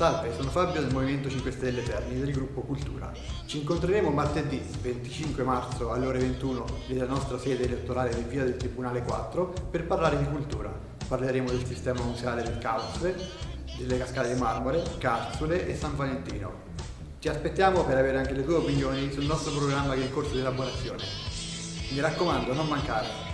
Salve, sono Fabio del Movimento 5 Stelle Terni del gruppo Cultura. Ci incontreremo martedì 25 marzo alle ore 21 nella nostra sede elettorale in via del Tribunale 4 per parlare di cultura. Parleremo del sistema museale del Causle, delle cascate di marmore, Carsule e San Valentino. Ti aspettiamo per avere anche le tue opinioni sul nostro programma che è in corso di elaborazione. Mi raccomando, non mancare!